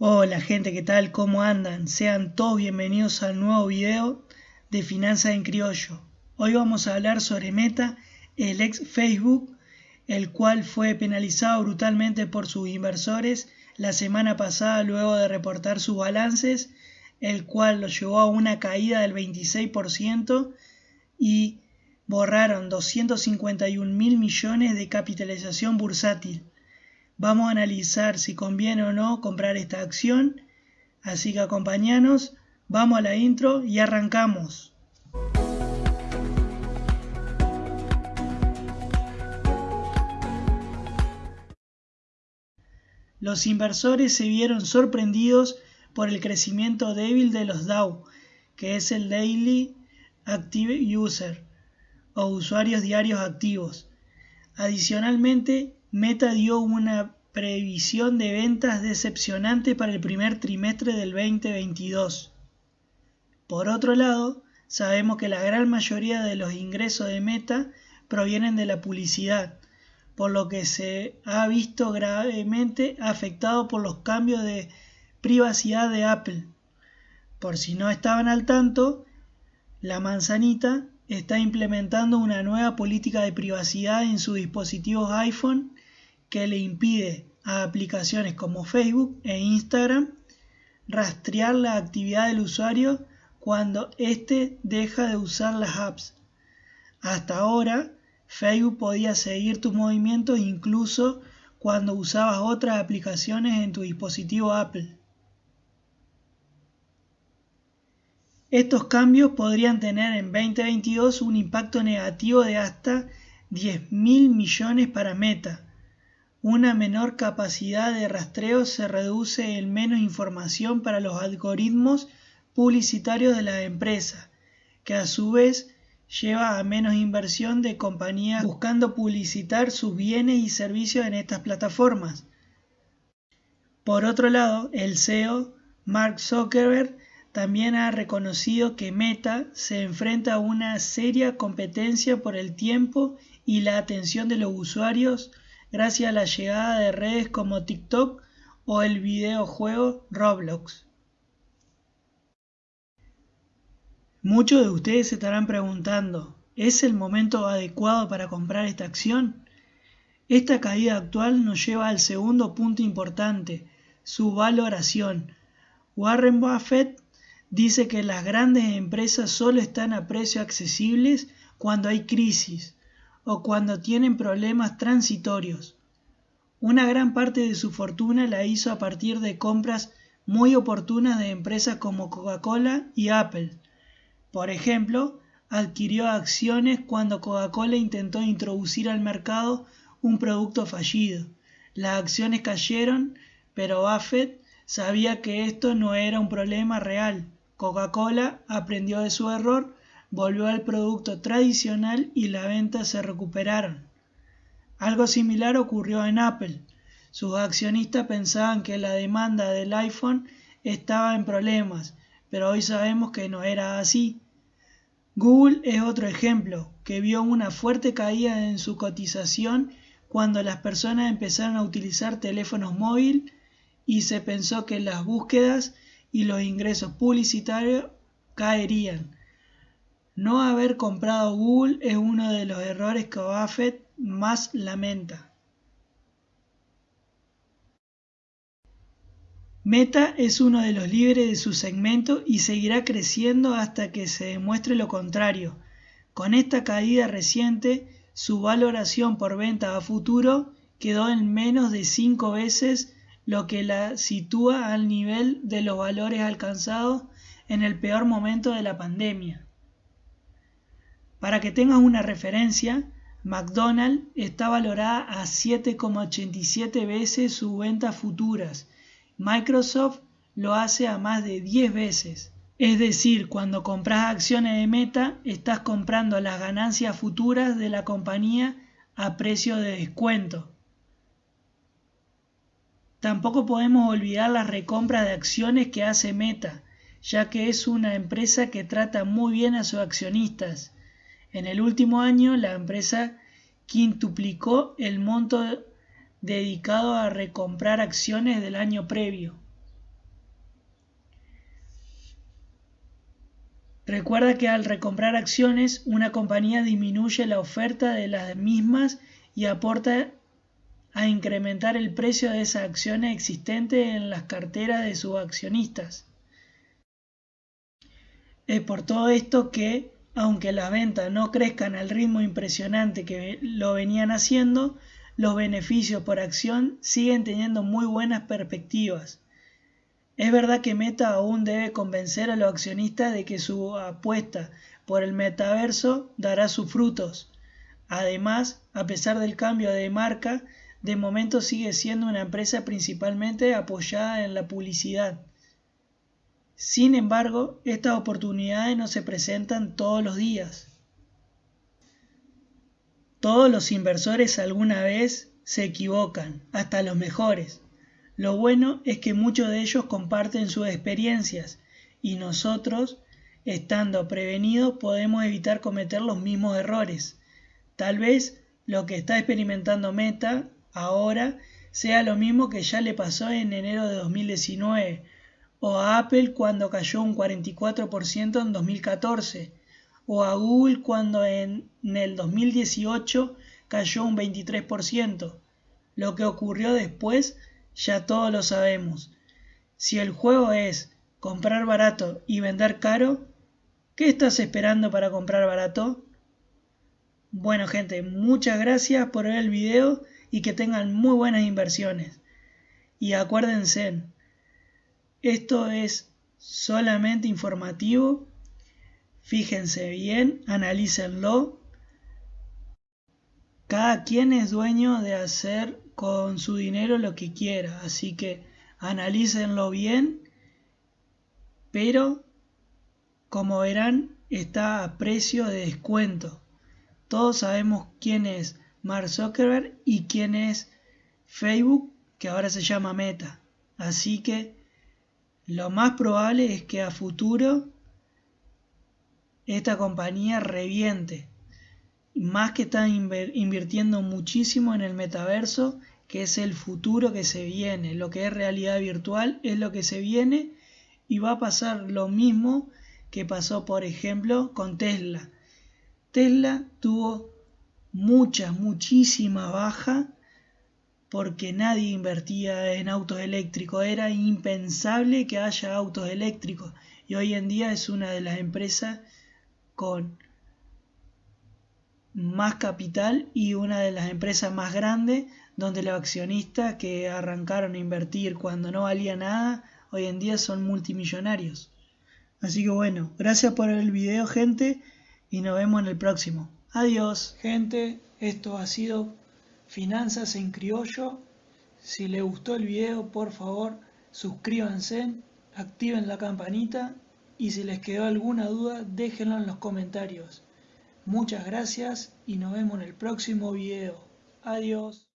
Hola gente, ¿qué tal? ¿Cómo andan? Sean todos bienvenidos al nuevo video de Finanzas en Criollo. Hoy vamos a hablar sobre Meta, el ex Facebook, el cual fue penalizado brutalmente por sus inversores la semana pasada luego de reportar sus balances, el cual lo llevó a una caída del 26% y borraron 251 mil millones de capitalización bursátil. Vamos a analizar si conviene o no comprar esta acción. Así que acompañanos, vamos a la intro y arrancamos. Los inversores se vieron sorprendidos por el crecimiento débil de los DAO, que es el Daily Active User o usuarios diarios activos. Adicionalmente, Meta dio una previsión de ventas decepcionante para el primer trimestre del 2022. Por otro lado, sabemos que la gran mayoría de los ingresos de Meta provienen de la publicidad, por lo que se ha visto gravemente afectado por los cambios de privacidad de Apple. Por si no estaban al tanto, la manzanita está implementando una nueva política de privacidad en sus dispositivos iPhone que le impide a aplicaciones como Facebook e Instagram rastrear la actividad del usuario cuando éste deja de usar las apps. Hasta ahora, Facebook podía seguir tus movimientos incluso cuando usabas otras aplicaciones en tu dispositivo Apple. Estos cambios podrían tener en 2022 un impacto negativo de hasta 10 mil millones para Meta. Una menor capacidad de rastreo se reduce en menos información para los algoritmos publicitarios de la empresa, que a su vez lleva a menos inversión de compañías buscando publicitar sus bienes y servicios en estas plataformas. Por otro lado, el CEO, Mark Zuckerberg, también ha reconocido que Meta se enfrenta a una seria competencia por el tiempo y la atención de los usuarios gracias a la llegada de redes como TikTok o el videojuego Roblox. Muchos de ustedes se estarán preguntando, ¿es el momento adecuado para comprar esta acción? Esta caída actual nos lleva al segundo punto importante, su valoración. Warren Buffett dice que las grandes empresas solo están a precios accesibles cuando hay crisis o cuando tienen problemas transitorios. Una gran parte de su fortuna la hizo a partir de compras muy oportunas de empresas como Coca-Cola y Apple. Por ejemplo, adquirió acciones cuando Coca-Cola intentó introducir al mercado un producto fallido. Las acciones cayeron, pero Buffett sabía que esto no era un problema real Coca-Cola aprendió de su error, volvió al producto tradicional y la venta se recuperaron. Algo similar ocurrió en Apple. Sus accionistas pensaban que la demanda del iPhone estaba en problemas, pero hoy sabemos que no era así. Google es otro ejemplo, que vio una fuerte caída en su cotización cuando las personas empezaron a utilizar teléfonos móviles y se pensó que las búsquedas y los ingresos publicitarios caerían. No haber comprado Google es uno de los errores que Buffett más lamenta. Meta es uno de los líderes de su segmento y seguirá creciendo hasta que se demuestre lo contrario. Con esta caída reciente, su valoración por venta a futuro quedó en menos de 5 veces lo que la sitúa al nivel de los valores alcanzados en el peor momento de la pandemia. Para que tengas una referencia, McDonald's está valorada a 7,87 veces sus ventas futuras. Microsoft lo hace a más de 10 veces. Es decir, cuando compras acciones de Meta, estás comprando las ganancias futuras de la compañía a precio de descuento. Tampoco podemos olvidar las recompras de acciones que hace Meta, ya que es una empresa que trata muy bien a sus accionistas. En el último año, la empresa quintuplicó el monto dedicado a recomprar acciones del año previo. Recuerda que al recomprar acciones, una compañía disminuye la oferta de las mismas y aporta a incrementar el precio de esas acciones existentes en las carteras de sus accionistas. Es por todo esto que aunque las ventas no crezcan al ritmo impresionante que lo venían haciendo, los beneficios por acción siguen teniendo muy buenas perspectivas. Es verdad que Meta aún debe convencer a los accionistas de que su apuesta por el metaverso dará sus frutos. Además, a pesar del cambio de marca, de momento sigue siendo una empresa principalmente apoyada en la publicidad. Sin embargo, estas oportunidades no se presentan todos los días. Todos los inversores alguna vez se equivocan, hasta los mejores. Lo bueno es que muchos de ellos comparten sus experiencias y nosotros, estando prevenidos, podemos evitar cometer los mismos errores. Tal vez lo que está experimentando Meta ahora sea lo mismo que ya le pasó en enero de 2019 o a Apple cuando cayó un 44% en 2014 o a Google cuando en, en el 2018 cayó un 23%. Lo que ocurrió después ya todos lo sabemos. Si el juego es comprar barato y vender caro, ¿qué estás esperando para comprar barato? Bueno gente, muchas gracias por ver el video y que tengan muy buenas inversiones. Y acuérdense, esto es solamente informativo. Fíjense bien, analícenlo. Cada quien es dueño de hacer con su dinero lo que quiera. Así que analícenlo bien. Pero, como verán, está a precio de descuento. Todos sabemos quién es Mark Zuckerberg y quién es Facebook, que ahora se llama Meta. Así que lo más probable es que a futuro esta compañía reviente más que están invirtiendo muchísimo en el metaverso, que es el futuro que se viene, lo que es realidad virtual es lo que se viene y va a pasar lo mismo que pasó por ejemplo con Tesla. Tesla tuvo mucha, muchísima baja porque nadie invertía en autos eléctricos, era impensable que haya autos eléctricos y hoy en día es una de las empresas con más capital y una de las empresas más grandes donde los accionistas que arrancaron a invertir cuando no valía nada, hoy en día son multimillonarios. Así que bueno, gracias por el video gente y nos vemos en el próximo. Adiós. Gente, esto ha sido Finanzas en Criollo. Si les gustó el video, por favor, suscríbanse, activen la campanita y si les quedó alguna duda, déjenlo en los comentarios. Muchas gracias y nos vemos en el próximo video. Adiós.